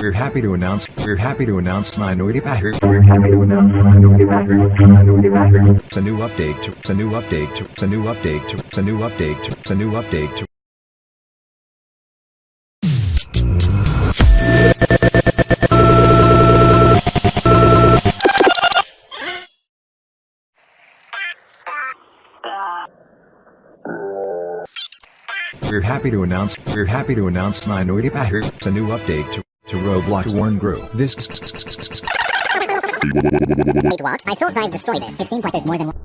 We're happy to announce, we're happy to announce Minority Backer. We're happy to announce Minority Backers, Minority Backers. It's a new update to, it's a new update to, it's a new update to, it's a new update to, it's a new update to. We're happy to announce, we're happy to announce Minority Backer. It's a new update to, to Roblox Warn Grew. This Wait, what? I thought I destroyed it. It seems like there's more than one.